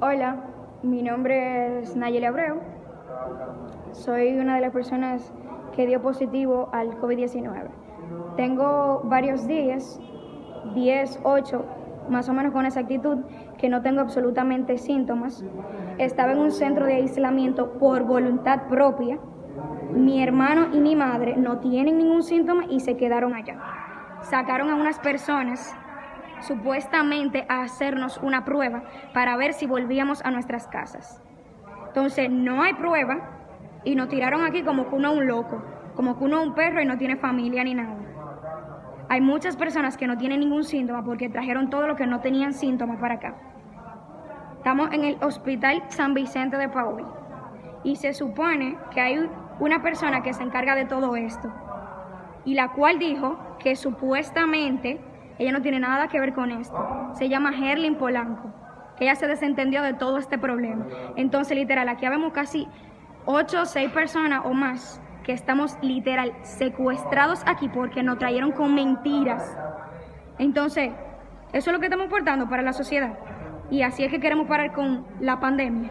Hola, mi nombre es Nayeli Abreu. Soy una de las personas que dio positivo al COVID-19. Tengo varios días, 10, 8, más o menos con exactitud, que no tengo absolutamente síntomas. Estaba en un centro de aislamiento por voluntad propia. Mi hermano y mi madre no tienen ningún síntoma y se quedaron allá. Sacaron a unas personas supuestamente a hacernos una prueba para ver si volvíamos a nuestras casas. Entonces no hay prueba y nos tiraron aquí como que uno es un loco, como que uno es un perro y no tiene familia ni nada. Hay muchas personas que no tienen ningún síntoma porque trajeron todo lo que no tenían síntomas para acá. Estamos en el Hospital San Vicente de Paul y se supone que hay una persona que se encarga de todo esto y la cual dijo que supuestamente ella no tiene nada que ver con esto. Se llama Herlin Polanco, ella se desentendió de todo este problema. Entonces, literal, aquí vemos casi ocho o seis personas o más que estamos literal secuestrados aquí porque nos trajeron con mentiras. Entonces, eso es lo que estamos portando para la sociedad. Y así es que queremos parar con la pandemia.